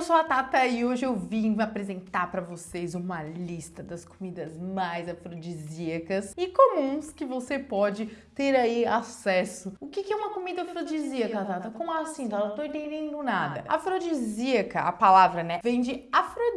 eu sou a Tata e hoje eu vim apresentar para vocês uma lista das comidas mais afrodisíacas e comuns que você pode ter aí acesso. O que é uma comida afrodisíaca, Tata? Como assim? Tata? Não tô entendendo nada. Afrodisíaca, a palavra, né, vem de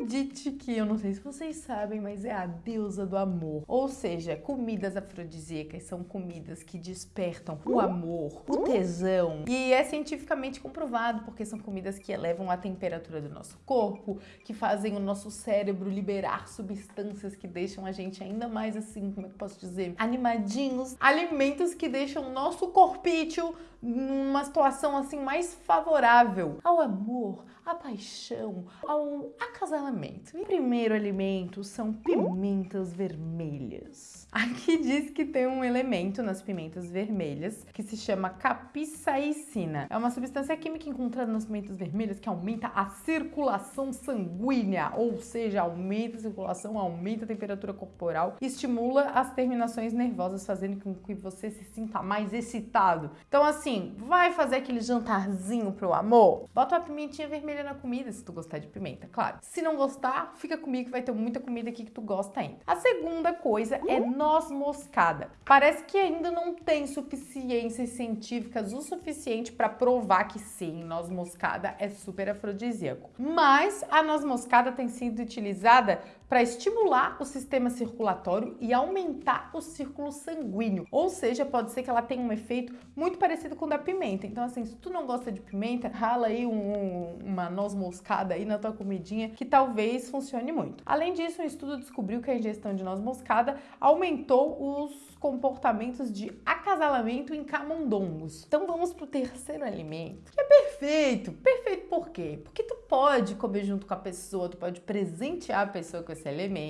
Afrodite, que eu não sei se vocês sabem, mas é a deusa do amor. Ou seja, comidas afrodisíacas são comidas que despertam o amor, o tesão. E é cientificamente comprovado, porque são comidas que elevam a temperatura do nosso corpo, que fazem o nosso cérebro liberar substâncias que deixam a gente ainda mais assim, como é que eu posso dizer, animadinhos. Alimentos que deixam o nosso corpício numa situação assim mais favorável ao amor, à paixão, ao acasalamento. O primeiro alimento são pimentas vermelhas. Aqui diz que tem um elemento nas pimentas vermelhas que se chama capsaicina. É uma substância química encontrada nas pimentas vermelhas que aumenta a circulação sanguínea, ou seja, aumenta a circulação, aumenta a temperatura corporal, estimula as terminações nervosas, fazendo com que você se sinta mais excitado. Então, assim, vai fazer aquele jantarzinho pro amor? Bota uma pimentinha vermelha na comida, se tu gostar de pimenta, claro. Se não gostar, fica comigo que vai ter muita comida aqui que tu gosta ainda. A segunda coisa é noz moscada. Parece que ainda não tem suficiências científicas o suficiente para provar que sim, noz moscada é super afrodisíaco. Mas a noz moscada tem sido utilizada para estimular o sistema circulatório e aumentar o círculo sanguíneo. Ou seja, pode ser que ela tenha um efeito muito parecido com o da pimenta. Então, assim, se tu não gosta de pimenta, rala aí um, uma noz moscada aí na tua comidinha que talvez funcione muito. Além disso, um estudo descobriu que a ingestão de noz moscada aumentou os comportamentos de acasalamento em camundongos. Então vamos para o terceiro alimento, que é perfeito. Perfeito por quê? Porque tu pode comer junto com a pessoa, tu pode presentear a pessoa com esse,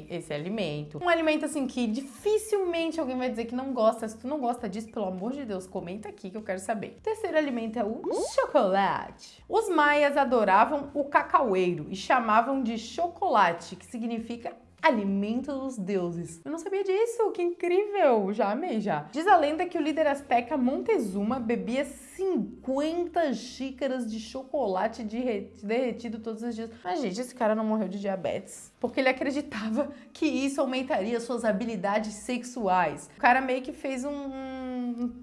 esse alimento. Um alimento assim que dificilmente alguém vai dizer que não gosta. Se tu não gosta disso, pelo amor de Deus, comenta aqui que eu quero saber. O terceiro alimento é o chocolate. Os maias adoravam o cacaueiro e chamavam de chocolate, que significa alimento dos deuses. Eu não sabia disso, que incrível! Já amei, já. Diz a lenda que o líder azteca Montezuma bebia 50 xícaras de chocolate derretido todos os dias. Mas, gente, esse cara não morreu de diabetes. Porque ele acreditava que isso aumentaria suas habilidades sexuais. O cara meio que fez um,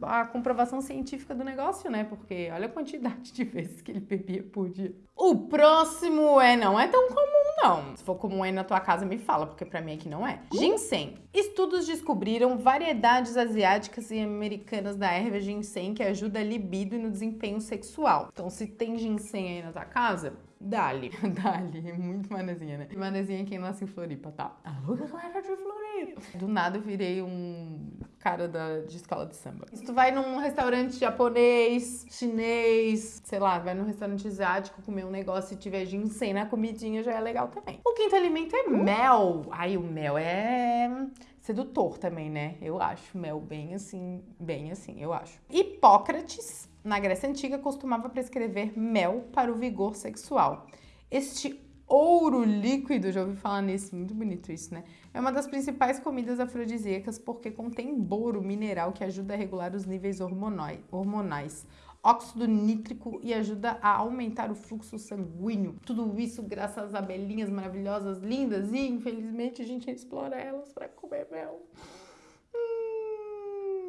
a comprovação científica do negócio, né? Porque olha a quantidade de vezes que ele bebia por dia. O próximo é, não é tão comum não. Se for comum aí na tua casa, me fala, porque pra mim aqui não é. Ginseng. Estudos descobriram variedades asiáticas e americanas da erva ginseng que ajuda a libido e no desempenho sexual. Então, se tem ginseng aí na tua casa, Dali, dali, muito manezinha, né? Manezinha é quem nasce em Floripa, tá? Alô, galera de Floripa! Do nada eu virei um cara da, de escola de samba. Se tu vai num restaurante japonês, chinês, sei lá, vai num restaurante asiático comer um negócio e tiver ginseng na comidinha, já é legal também. O quinto alimento é mel. Ai, o mel é sedutor também, né? Eu acho mel bem assim, bem assim, eu acho. Hipócrates na Grécia Antiga, costumava prescrever mel para o vigor sexual. Este ouro líquido, já ouvi falar nisso, muito bonito isso, né? É uma das principais comidas afrodisíacas porque contém boro mineral que ajuda a regular os níveis hormonais, óxido nítrico e ajuda a aumentar o fluxo sanguíneo. Tudo isso graças às abelhinhas maravilhosas, lindas e infelizmente a gente explora elas para comer mel.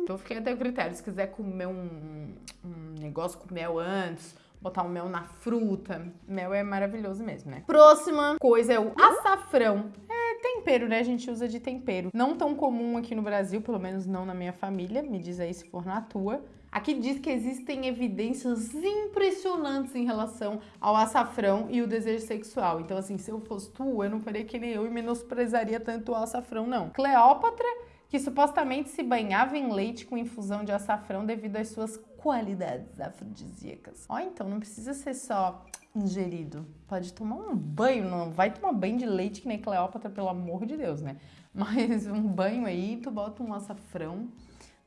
Então fiquei até o critério, se quiser comer um, um negócio com mel antes, botar o mel na fruta, mel é maravilhoso mesmo, né? Próxima coisa é o açafrão. É tempero, né? A gente usa de tempero. Não tão comum aqui no Brasil, pelo menos não na minha família, me diz aí se for na tua. Aqui diz que existem evidências impressionantes em relação ao açafrão e o desejo sexual. Então, assim, se eu fosse tu, eu não faria que nem eu e menosprezaria tanto o açafrão, não. Cleópatra que supostamente se banhava em leite com infusão de açafrão devido às suas qualidades afrodisíacas. Ó, então não precisa ser só ingerido. Pode tomar um banho, não vai tomar banho de leite que nem Cleópatra, pelo amor de Deus, né? Mas um banho aí, tu bota um açafrão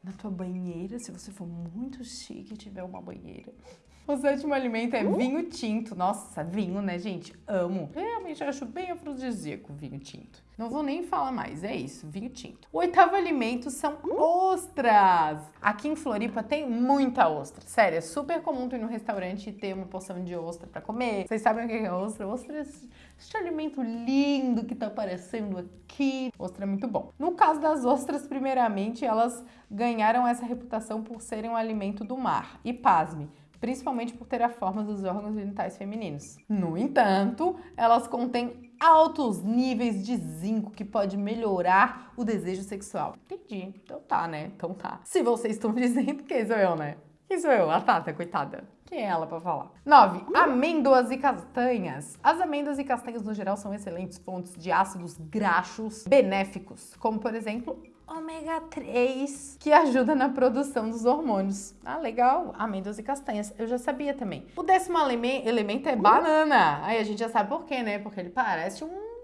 na tua banheira, se você for muito chique e tiver uma banheira. O sétimo alimento é vinho tinto. Nossa, vinho, né, gente? Amo. Realmente acho bem afrodisíaco vinho tinto. Não vou nem falar mais, é isso, vinho tinto. O oitavo alimento são ostras. Aqui em Floripa tem muita ostra. Sério, é super comum tu ir no restaurante e ter uma porção de ostra para comer. Vocês sabem o que é ostra? Ostra é este alimento lindo que tá aparecendo aqui. Ostra é muito bom. No caso das ostras, primeiramente, elas ganharam essa reputação por serem um alimento do mar. E pasme, principalmente por ter a forma dos órgãos genitais femininos. No entanto, elas contêm altos níveis de zinco que pode melhorar o desejo sexual. Entendi. Então tá, né? Então tá. Se vocês estão dizendo, quem sou eu, né? Quem sou eu? A Tata, coitada. Quem é ela para falar? 9. Amêndoas e castanhas. As amêndoas e castanhas, no geral, são excelentes fontes de ácidos graxos benéficos, como, por exemplo, ômega 3, que ajuda na produção dos hormônios. Ah, legal, amêndoas e castanhas. Eu já sabia também. O décimo elemento é banana. Aí a gente já sabe por quê, né? Porque ele parece um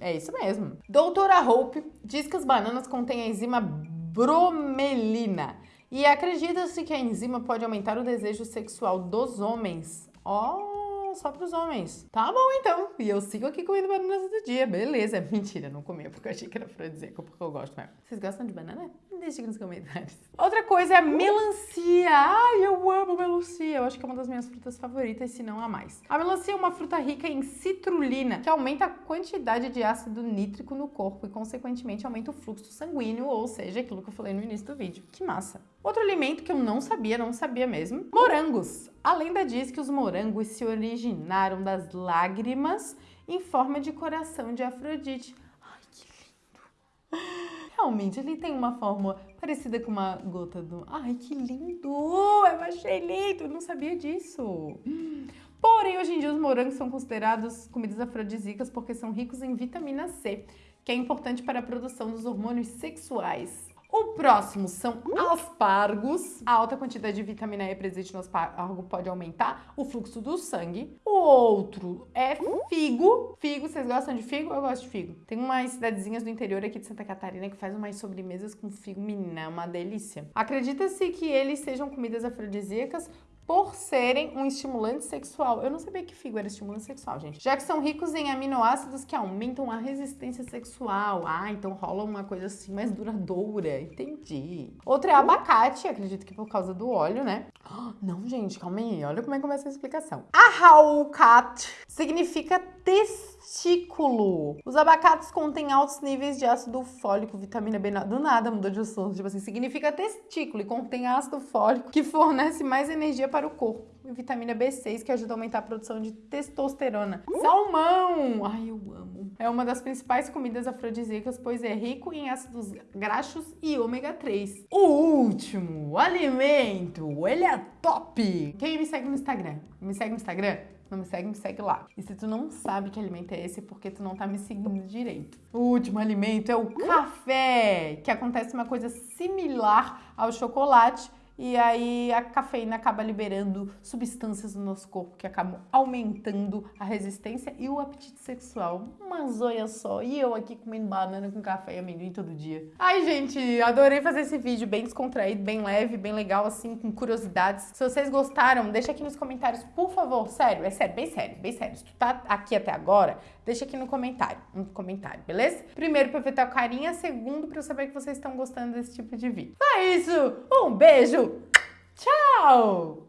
é isso mesmo. Doutora Hope diz que as bananas contêm a enzima bromelina e acredita-se que a enzima pode aumentar o desejo sexual dos homens. Ó, oh, só para os homens. Tá bom, então. E eu sigo aqui comendo bananas do dia. Beleza. Mentira, não comia porque eu achei que era afrodisíaco, porque eu gosto mesmo. Vocês gostam de banana? Deixa aqui nos comentários. Outra coisa é a melancia. Ai, eu amo melancia. Eu acho que é uma das minhas frutas favoritas, se não a mais. A melancia é uma fruta rica em citrulina, que aumenta a quantidade de ácido nítrico no corpo e, consequentemente, aumenta o fluxo sanguíneo, ou seja, aquilo que eu falei no início do vídeo. Que massa. Outro alimento que eu não sabia, não sabia mesmo, morangos. A lenda diz que os morangos se originaram das lágrimas em forma de coração de Afrodite. Ai, que lindo! Realmente, ele tem uma forma parecida com uma gota do... Ai, que lindo! Eu achei lindo, eu não sabia disso. Porém, hoje em dia, os morangos são considerados comidas afrodisíacas porque são ricos em vitamina C, que é importante para a produção dos hormônios sexuais. O próximo são aspargos. A alta quantidade de vitamina E presente no aspargo pode aumentar o fluxo do sangue. O outro é figo. Figo, vocês gostam de figo? Eu gosto de figo. Tem umas cidadezinhas do interior aqui de Santa Catarina que faz umas sobremesas com figo, menina, é uma delícia. Acredita-se que eles sejam comidas afrodisíacas por serem um estimulante sexual. Eu não sabia que figo era estimulante sexual, gente. Já que são ricos em aminoácidos que aumentam a resistência sexual. Ah, então rola uma coisa assim mais duradoura. Entendi. Outra é abacate, acredito que por causa do óleo, né? Não, gente, calma aí. Olha como é que começa a explicação. Ahaukat significa testículo. Os abacates contêm altos níveis de ácido fólico, vitamina B. Do nada mudou de assunto. Tipo assim, significa testículo e contém ácido fólico que fornece mais energia para o corpo. E vitamina B6 que ajuda a aumentar a produção de testosterona. Salmão! Ai, eu amo. É uma das principais comidas afrodisíacas, pois é rico em ácidos graxos e ômega 3. O último alimento, ele é top! Quem me segue no Instagram? Me segue no Instagram? Não me segue, me segue lá. E se tu não sabe que alimento é esse, é porque tu não tá me seguindo direito. O último alimento é o café, que acontece uma coisa similar ao chocolate, e aí a cafeína acaba liberando substâncias no nosso corpo que acabam aumentando a resistência e o apetite sexual. Uma zoia só. E eu aqui comendo banana com café e amendoim todo dia. Ai, gente, adorei fazer esse vídeo bem descontraído, bem leve, bem legal, assim, com curiosidades. Se vocês gostaram, deixa aqui nos comentários, por favor. Sério, é sério, bem sério, bem sério. Se tu tá aqui até agora, deixa aqui no comentário, um comentário, beleza? Primeiro, pra ver o carinha. Segundo, pra eu saber que vocês estão gostando desse tipo de vídeo. É isso! Um beijo! Tchau!